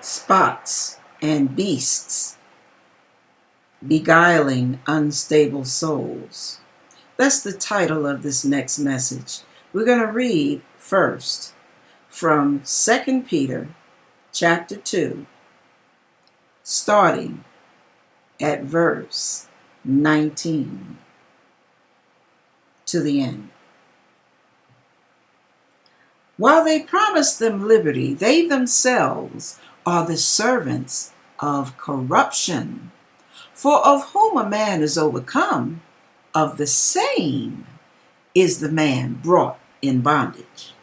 spots and beasts, beguiling unstable souls. That's the title of this next message. We're going to read first from 2 Peter chapter 2, starting at verse 19 to the end. While they promised them liberty, they themselves are the servants of corruption. For of whom a man is overcome, of the same is the man brought in bondage.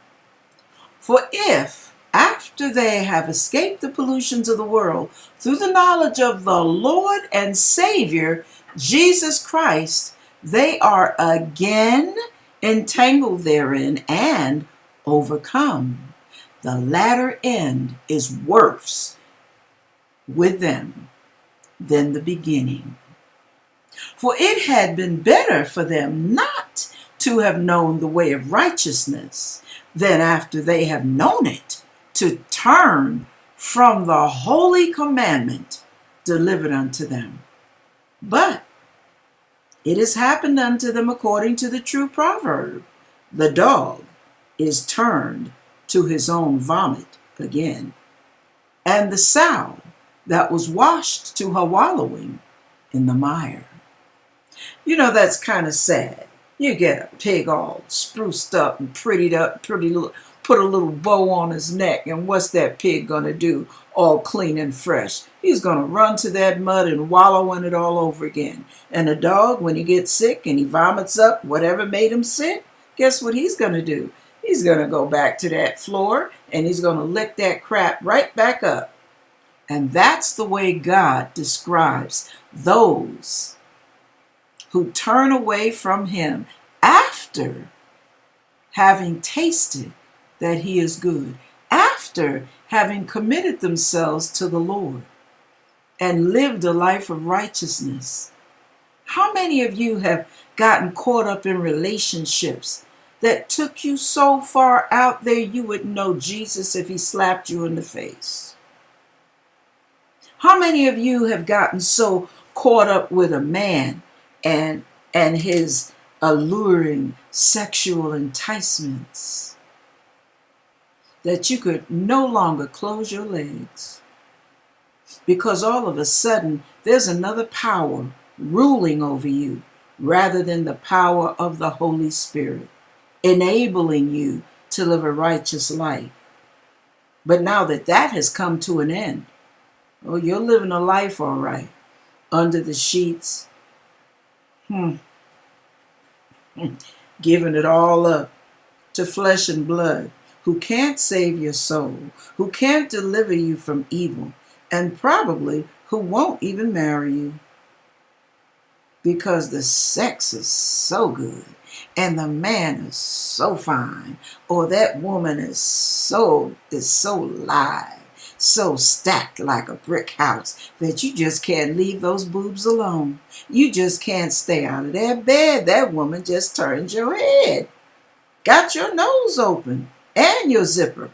For if, after they have escaped the pollutions of the world through the knowledge of the Lord and Savior, Jesus Christ, they are again entangled therein and overcome. The latter end is worse with them than the beginning. For it had been better for them not to have known the way of righteousness than after they have known it to turn from the holy commandment delivered unto them. But it has happened unto them according to the true proverb the dog is turned to his own vomit again, and the sow that was washed to her wallowing in the mire. You know, that's kind of sad. You get a pig all spruced up and prettied up, pretty little, put a little bow on his neck, and what's that pig gonna do? All clean and fresh. He's gonna run to that mud and wallow in it all over again. And a dog, when he gets sick and he vomits up whatever made him sick, guess what he's gonna do? He's gonna go back to that floor and he's gonna lick that crap right back up. And that's the way God describes those who turn away from Him after having tasted that He is good, after having committed themselves to the Lord and lived a life of righteousness. How many of you have gotten caught up in relationships that took you so far out there you would know Jesus if he slapped you in the face? How many of you have gotten so caught up with a man and and his alluring sexual enticements that you could no longer close your legs because all of a sudden there's another power ruling over you rather than the power of the Holy Spirit, enabling you to live a righteous life. But now that that has come to an end, Oh, you're living a life all right. Under the sheets. Hmm. Giving it all up to flesh and blood, who can't save your soul, who can't deliver you from evil, and probably who won't even marry you. Because the sex is so good, and the man is so fine, or that woman is so is so live so stacked like a brick house that you just can't leave those boobs alone. You just can't stay out of that bed. That woman just turns your head, got your nose open, and your zipper.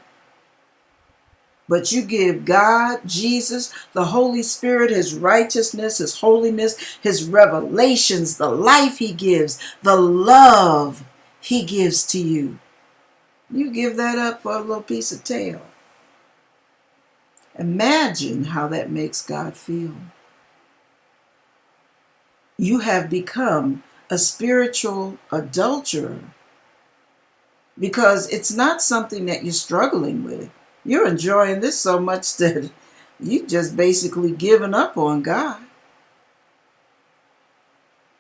But you give God, Jesus, the Holy Spirit, His righteousness, His holiness, His revelations, the life He gives, the love He gives to you. You give that up for a little piece of tail. Imagine how that makes God feel. You have become a spiritual adulterer because it's not something that you're struggling with. You're enjoying this so much that you just basically given up on God.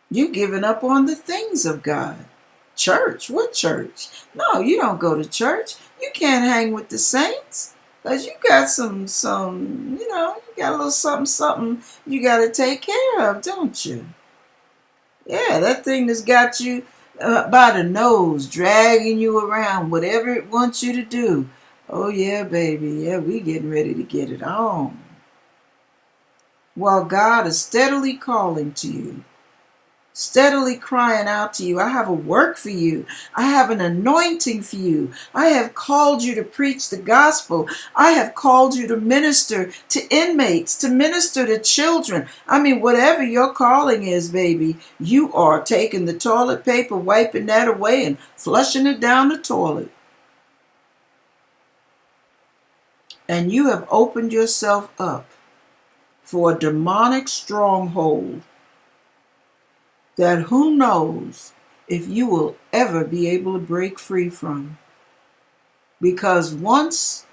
You given up on the things of God. Church, what church? No, you don't go to church. You can't hang with the saints. Cause you got some, some, you know, you got a little something, something you got to take care of, don't you? Yeah, that thing that's got you uh, by the nose, dragging you around, whatever it wants you to do. Oh yeah, baby, yeah, we getting ready to get it on. While God is steadily calling to you steadily crying out to you, I have a work for you. I have an anointing for you. I have called you to preach the gospel. I have called you to minister to inmates, to minister to children. I mean, whatever your calling is, baby, you are taking the toilet paper, wiping that away, and flushing it down the toilet. And you have opened yourself up for a demonic stronghold that who knows if you will ever be able to break free from. Because once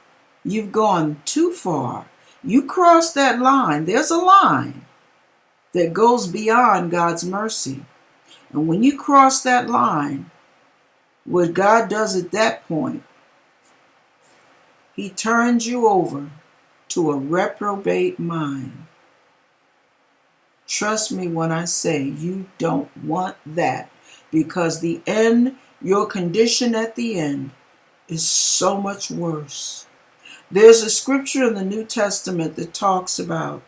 you've gone too far, you cross that line, there's a line that goes beyond God's mercy. And when you cross that line, what God does at that point, He turns you over to a reprobate mind. Trust me when I say you don't want that because the end, your condition at the end, is so much worse. There's a scripture in the New Testament that talks about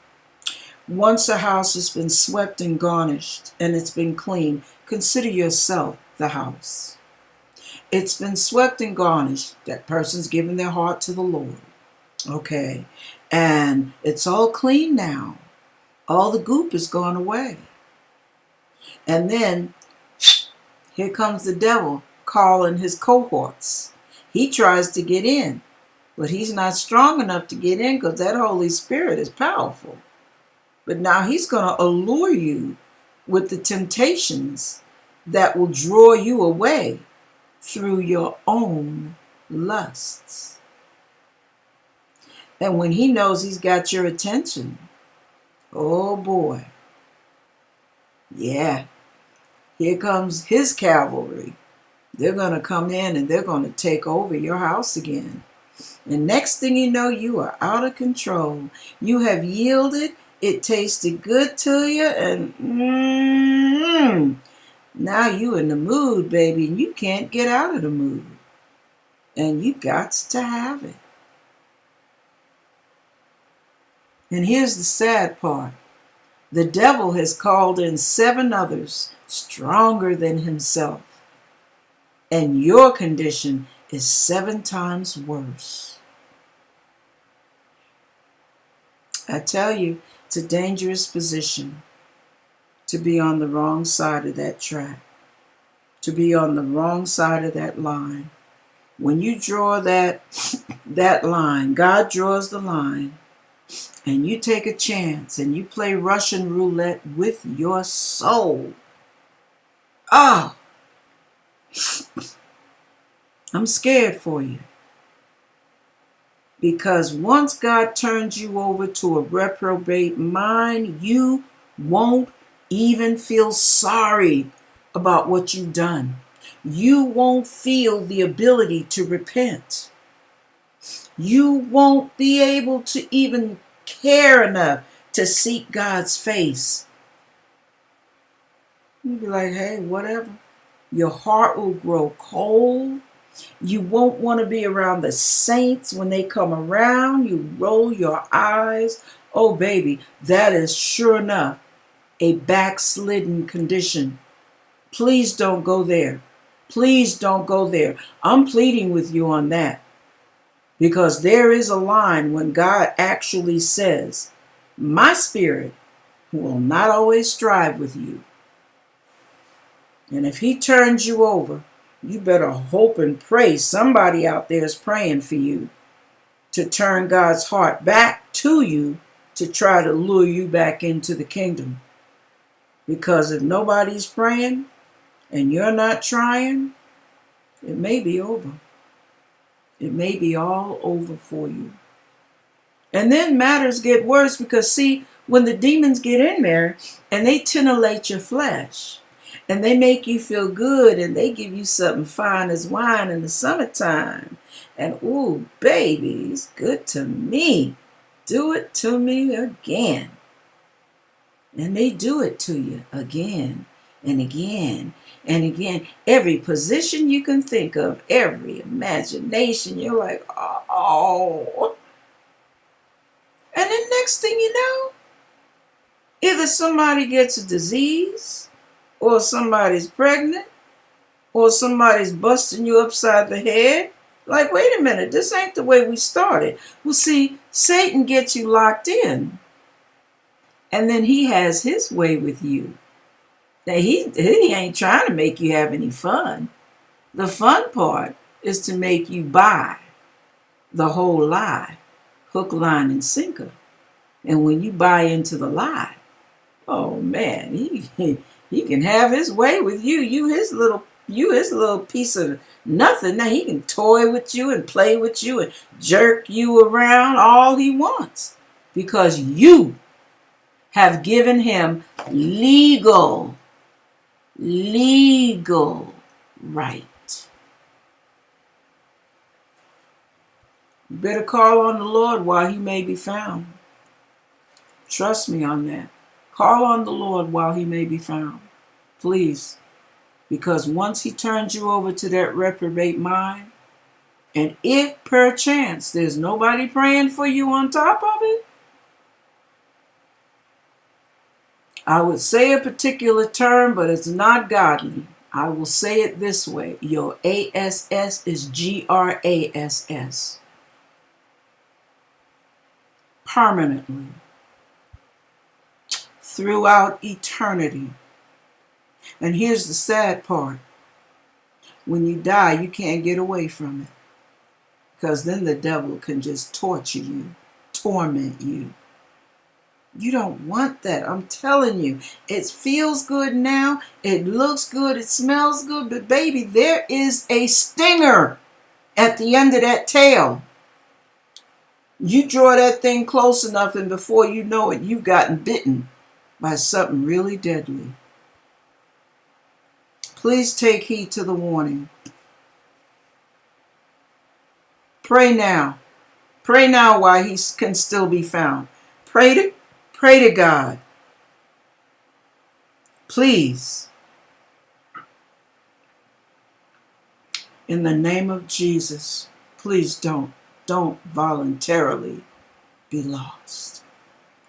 once a house has been swept and garnished and it's been clean, consider yourself the house. It's been swept and garnished. That person's given their heart to the Lord. Okay. And it's all clean now all the goop is gone away. And then here comes the devil calling his cohorts. He tries to get in, but he's not strong enough to get in because that Holy Spirit is powerful. But now he's going to allure you with the temptations that will draw you away through your own lusts. And when he knows he's got your attention, Oh boy. Yeah. Here comes his cavalry. They're going to come in and they're going to take over your house again. And next thing you know, you are out of control. You have yielded. It tasted good to you. And mm, now you in the mood, baby. And you can't get out of the mood. And you got to have it. And here's the sad part the devil has called in seven others stronger than himself, and your condition is seven times worse. I tell you, it's a dangerous position to be on the wrong side of that track, to be on the wrong side of that line. When you draw that that line, God draws the line and you take a chance and you play Russian roulette with your soul. Oh, I'm scared for you. Because once God turns you over to a reprobate mind, you won't even feel sorry about what you've done. You won't feel the ability to repent. You won't be able to even care enough to seek God's face. You'd be like, hey, whatever. Your heart will grow cold. You won't want to be around the saints when they come around. You roll your eyes. Oh, baby, that is sure enough a backslidden condition. Please don't go there. Please don't go there. I'm pleading with you on that. Because there is a line when God actually says, My spirit will not always strive with you. And if He turns you over, you better hope and pray somebody out there is praying for you to turn God's heart back to you to try to lure you back into the kingdom. Because if nobody's praying and you're not trying, it may be over. It may be all over for you. And then matters get worse because, see, when the demons get in there and they titillate your flesh and they make you feel good and they give you something fine as wine in the summertime. And, ooh, baby, it's good to me. Do it to me again. And they do it to you again and again and again, every position you can think of, every imagination, you're like, oh. And then next thing you know, either somebody gets a disease or somebody's pregnant, or somebody's busting you upside the head. Like, wait a minute, this ain't the way we started. Well, see, Satan gets you locked in, and then he has his way with you. Now, he, he ain't trying to make you have any fun. The fun part is to make you buy the whole lie, hook, line, and sinker. And when you buy into the lie, oh man, he he can have his way with you. You his little you his little piece of nothing. Now he can toy with you and play with you and jerk you around all he wants because you have given him legal legal right. Better call on the Lord while he may be found. Trust me on that. Call on the Lord while he may be found. Please. Because once he turns you over to that reprobate mind, and if perchance there's nobody praying for you on top of it, I would say a particular term, but it's not godly. I will say it this way your ASS is G R A S S. Permanently. Throughout eternity. And here's the sad part when you die, you can't get away from it. Because then the devil can just torture you, torment you. You don't want that. I'm telling you. It feels good now. It looks good. It smells good. But, baby, there is a stinger at the end of that tail. You draw that thing close enough, and before you know it, you've gotten bitten by something really deadly. Please take heed to the warning. Pray now. Pray now while he can still be found. Pray to Pray to God. Please. In the name of Jesus, please don't, don't voluntarily be lost.